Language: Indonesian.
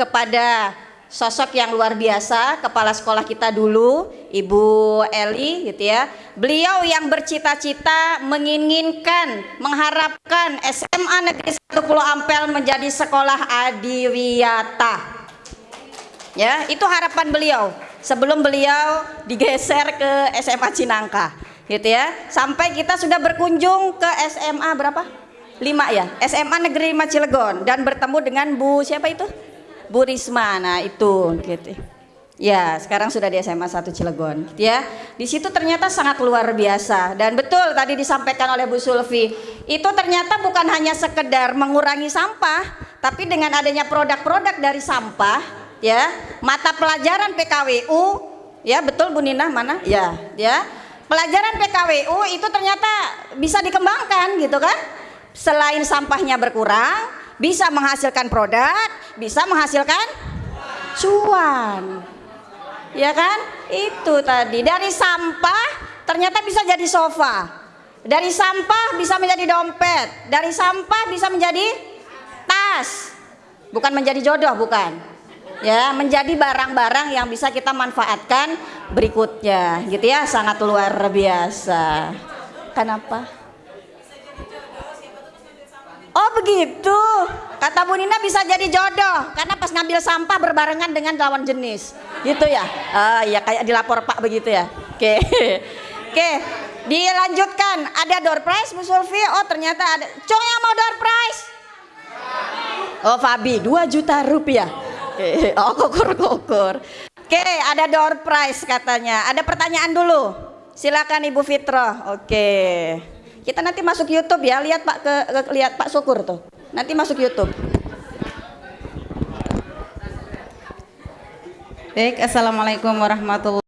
kepada sosok yang luar biasa, kepala sekolah kita dulu, Ibu Eli gitu ya. Beliau yang bercita-cita menginginkan, mengharapkan SMA Negeri 1 Pulau Ampel menjadi sekolah adiwiyata. Ya, itu harapan beliau sebelum beliau digeser ke SMA Cinangka gitu ya. Sampai kita sudah berkunjung ke SMA berapa? 5 ya. SMA Negeri 5 Cilegon dan bertemu dengan Bu siapa itu? Bu Risma. Nah, itu gitu. Ya, sekarang sudah di SMA 1 Cilegon, gitu ya. Di situ ternyata sangat luar biasa dan betul tadi disampaikan oleh Bu Sulfi, itu ternyata bukan hanya sekedar mengurangi sampah, tapi dengan adanya produk-produk dari sampah, ya, mata pelajaran PKWU, ya betul Bu Nina mana? Ya, ya. Pelajaran PKWU itu ternyata bisa dikembangkan gitu kan? Selain sampahnya berkurang, bisa menghasilkan produk, bisa menghasilkan cuan. Ya kan? Itu tadi dari sampah ternyata bisa jadi sofa. Dari sampah bisa menjadi dompet, dari sampah bisa menjadi tas. Bukan menjadi jodoh, bukan. Ya, menjadi barang-barang yang bisa kita manfaatkan berikutnya, gitu ya. Sangat luar biasa. Kenapa? Oh begitu. Kata Bu Nina bisa jadi jodoh karena pas ngambil sampah berbarengan dengan lawan jenis. Gitu ya. Ah iya kayak dilapor Pak begitu ya. Oke. Oke. Dilanjutkan. Ada door prize Bu Sulfi. Oh ternyata ada. Cong yang mau door prize? Oh Fabi 2 juta rupiah. Oke. Oh kukur-kukur. Oke, ada door prize katanya. Ada pertanyaan dulu. Silakan Ibu Fitro. Oke. Kita nanti masuk YouTube ya, lihat Pak ke, ke lihat Pak Syukur tuh. Nanti masuk YouTube. Baik, Assalamualaikum warahmatullahi